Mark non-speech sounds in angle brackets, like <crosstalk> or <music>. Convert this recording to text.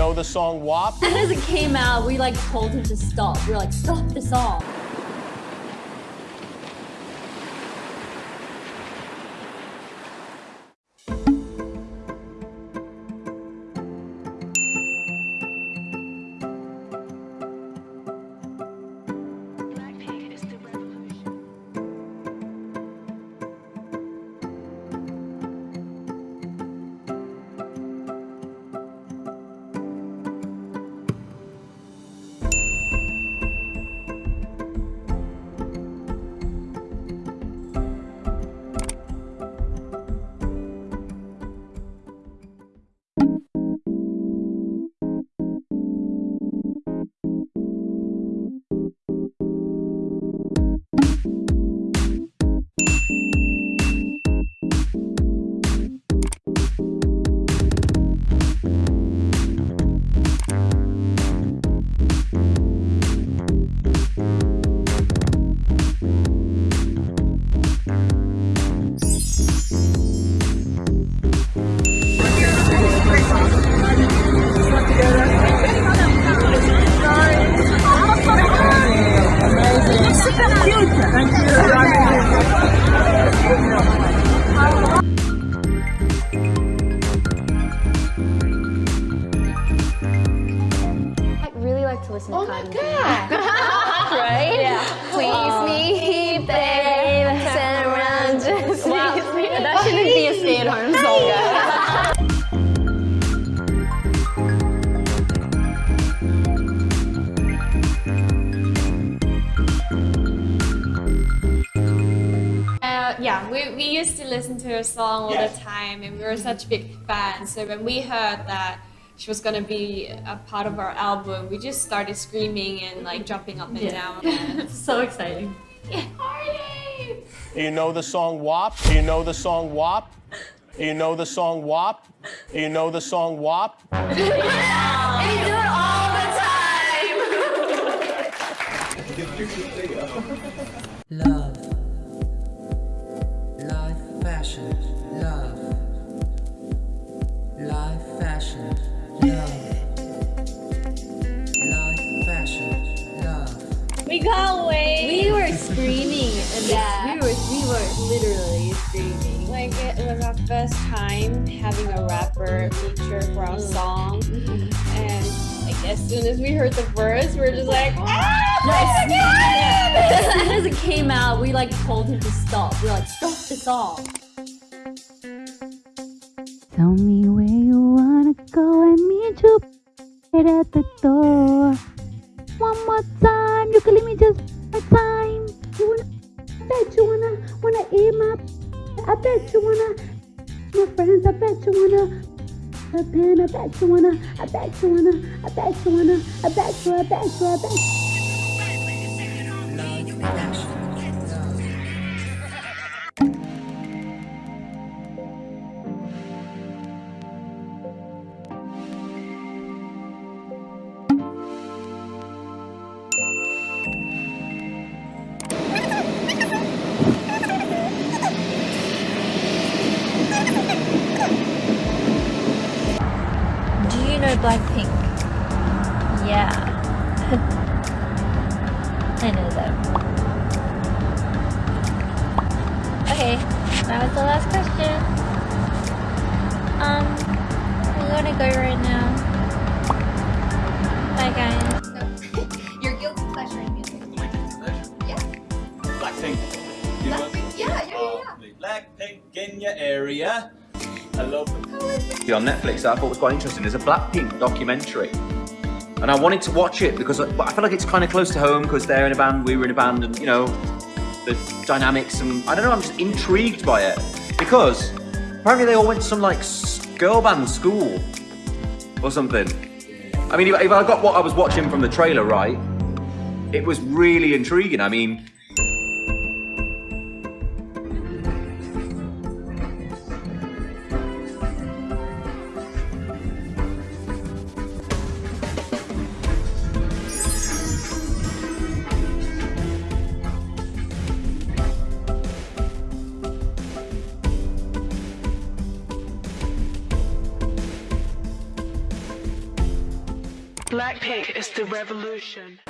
know the song WAP? Soon as it came out, we like told him to stop. We were like, stop the song. To listen to Cotton Candy. right? Yeah. Please me, babe. Turn around, just wow. me. That shouldn't be a <laughs> stay-at-home song, guys. Uh, yeah, we, we used to listen to her song all the time and we were such big fans. So when we heard that she was gonna be a part of our album, we just started screaming and like jumping up and down. <laughs> It's so exciting. Yeah. You know the song WAP? You know the song WAP? You know the song WAP? You know the song WAP? <laughs> Love. Life fashion. Love. Life fashion. Love. Life fashion. We can't wait. We were screaming. Yeah. We were, we were literally screaming. Like it was our first time having a rapper feature for our song, and like as soon as we heard the verse, we were just like, ah! As soon as it came out, we like told him to stop. We were like, stop the song. Tell me leave me just one time. You wanna? I bet you wanna wanna eat my. I bet you wanna. My friends, I bet you wanna. A pen, I bet you wanna. I bet you wanna. I bet you wanna. I bet you. I bet you. I bet you. Know Blackpink? Yeah. I know them. Okay, that was the last question. Um, I'm gonna go right now. Bye guys. <laughs> Your guilty pleasure in music. Blackpink. You want- Blackpink, yeah, yeah, Oh, Blackpink in your area. Love them. on Netflix I thought was quite interesting. There's a Blackpink documentary. And I wanted to watch it because I, I feel like it's kind of close to home because they're in a band, we were in a band, and you know, the dynamics and I don't know, I'm just intrigued by it. Because apparently they all went to some like girl band school or something. I mean, if I got what I was watching from the trailer right, it was really intriguing. I mean, Blackpink is the revolution.